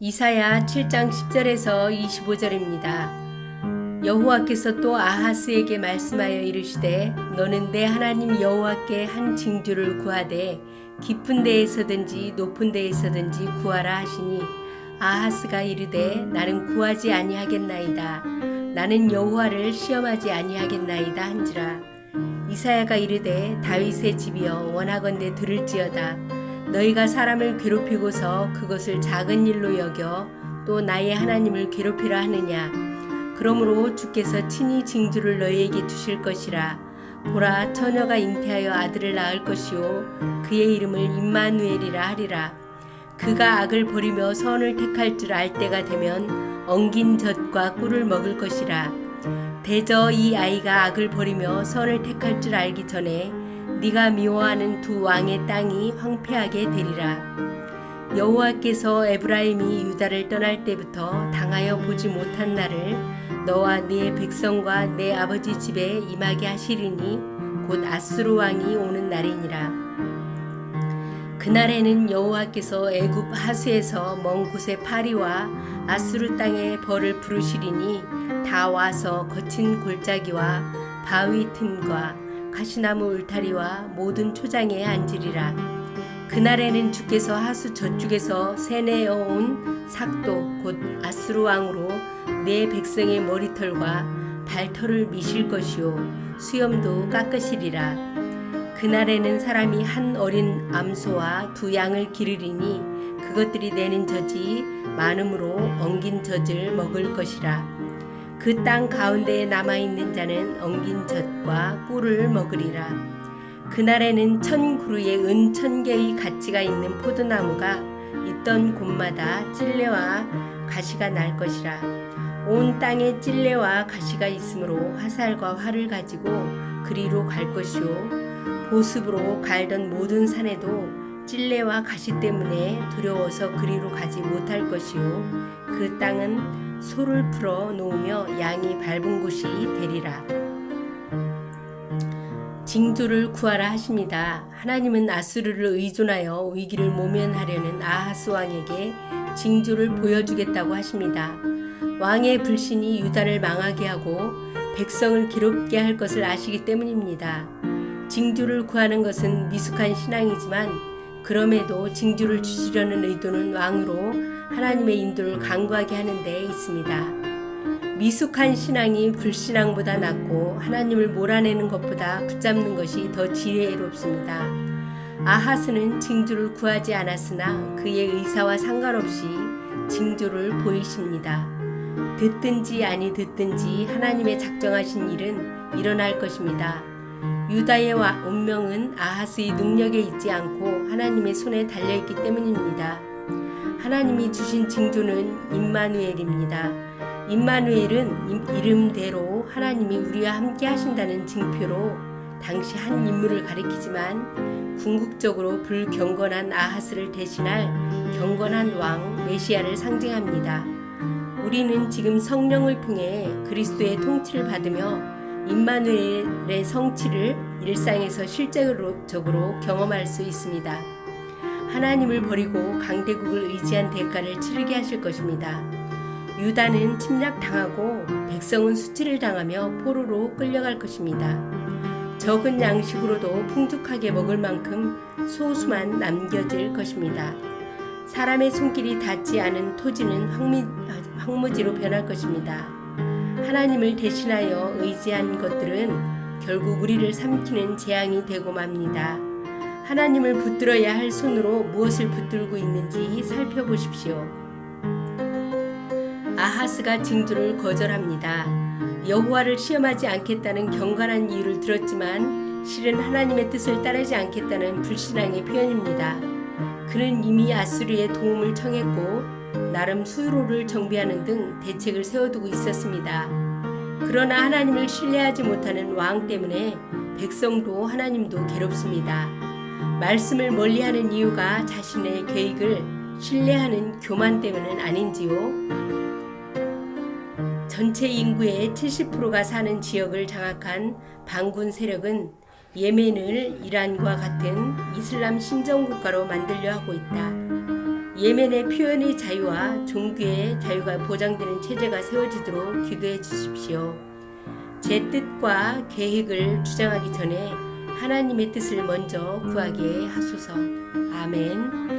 이사야 7장 10절에서 25절입니다. 여호와께서 또 아하스에게 말씀하여 이르시되 너는 내 하나님 여호와께 한 징조를 구하되 깊은 데에서든지 높은 데에서든지 구하라 하시니 아하스가 이르되 나는 구하지 아니하겠나이다. 나는 여호와를 시험하지 아니하겠나이다 한지라. 이사야가 이르되 다윗의 집이여 원하건대 들을지어다 너희가 사람을 괴롭히고서 그것을 작은 일로 여겨 또 나의 하나님을 괴롭히라 하느냐? 그러므로 주께서 친히 징조를 너희에게 주실 것이라. 보라 처녀가 잉태하여 아들을 낳을 것이요 그의 이름을 임마누엘이라 하리라. 그가 악을 버리며 선을 택할 줄 알 때가 되면 엉긴 젖과 꿀을 먹을 것이라. 대저 이 아이가 악을 버리며 선을 택할 줄 알기 전에 네가 미워하는 두 왕의 땅이 황폐하게 되리라 여호와께서 에브라임이 유다를 떠날 때부터 당하여 보지 못한 날을 너와 네 백성과 내 아버지 집에 임하게 하시리니 곧 아수르 왕이 오는 날이니라. 그날에는 여호와께서 애굽 하수에서 먼 곳의 파리와 아수르 땅에 벌을 부르시리니 다 와서 거친 골짜기와 바위 틈과 가시나무 울타리와 모든 초장에 앉으리라. 그날에는 주께서 하수 저쪽에서 세내어 온 삭도 곧 아수르 왕으로 내 백성의 머리털과 발털을 미실 것이요. 수염도 깎으시리라. 그날에는 사람이 한 어린 암소와 두 양을 기르리니 그것들이 내는 젖이 많음으로 엉긴 젖을 먹을 것이라 그 땅 가운데에 남아있는 자는 엉긴 젖과 꿀을 먹으리라. 그날에는 천 그루의 은천 개의 가치가 있는 포도나무가 있던 곳마다 찔레와 가시가 날 것이라. 온 땅에 찔레와 가시가 있으므로 화살과 활을 가지고 그리로 갈 것이요. 보습으로 갈던 모든 산에도 찔레와 가시 때문에 두려워서 그리로 가지 못할 것이요. 그 땅은 소를 풀어 놓으며 양이 밟은 곳이 되리라. 징조를 구하라 하십니다. 하나님은 아수르를 의존하여 위기를 모면하려는 아하스 왕에게 징조를 보여주겠다고 하십니다. 왕의 불신이 유다를 망하게 하고 백성을 괴롭게 할 것을 아시기 때문입니다. 징조를 구하는 것은 미숙한 신앙이지만 그럼에도 징조를 주시려는 의도는 왕으로 하나님의 인도를 강구하게 하는 데 있습니다. 미숙한 신앙이 불신앙보다 낫고 하나님을 몰아내는 것보다 붙잡는 것이 더 지혜롭습니다. 아하스는 징조를 구하지 않았으나 그의 의사와 상관없이 징조를 보이십니다. 듣든지 아니 듣든지 하나님의 작정하신 일은 일어날 것입니다. 유다의 운명은 아하스의 능력에 있지 않고 하나님의 손에 달려있기 때문입니다. 하나님이 주신 징조는 임마누엘입니다. 임마누엘은 이름대로 하나님이 우리와 함께 하신다는 징표로 당시 한 인물을 가리키지만 궁극적으로 불경건한 아하스를 대신할 경건한 왕 메시아를 상징합니다. 우리는 지금 성령을 통해 그리스도의 통치를 받으며 임마누엘의 성취를 일상에서 실제적으로 경험할 수 있습니다. 하나님을 버리고 강대국을 의지한 대가를 치르게 하실 것입니다. 유다는 침략당하고 백성은 수치를 당하며 포로로 끌려갈 것입니다. 적은 양식으로도 풍족하게 먹을 만큼 소수만 남겨질 것입니다. 사람의 손길이 닿지 않은 토지는 황미, 황무지로 변할 것입니다. 하나님을 대신하여 의지한 것들은 결국 우리를 삼키는 재앙이 되고 맙니다. 하나님을 붙들어야 할 손으로 무엇을 붙들고 있는지 살펴보십시오. 아하스가 징조를 거절합니다. 여호와를 시험하지 않겠다는 경건한 이유를 들었지만 실은 하나님의 뜻을 따르지 않겠다는 불신앙의 표현입니다. 그는 이미 아수르의 도움을 청했고 나름 수로를 정비하는 등 대책을 세워두고 있었습니다. 그러나 하나님을 신뢰하지 못하는 왕 때문에 백성도 하나님도 괴롭습니다. 말씀을 멀리하는 이유가 자신의 계획을 신뢰하는 교만 때문은 아닌지요. 전체 인구의 70%가 사는 지역을 장악한 반군 세력은 예멘을 이란과 같은 이슬람 신정국가로 만들려 하고 있다. 예멘의 표현의 자유와 종교의 자유가 보장되는 체제가 세워지도록 기도해 주십시오. 제 뜻과 계획을 주장하기 전에 하나님의 뜻을 먼저 구하게 하소서. 아멘.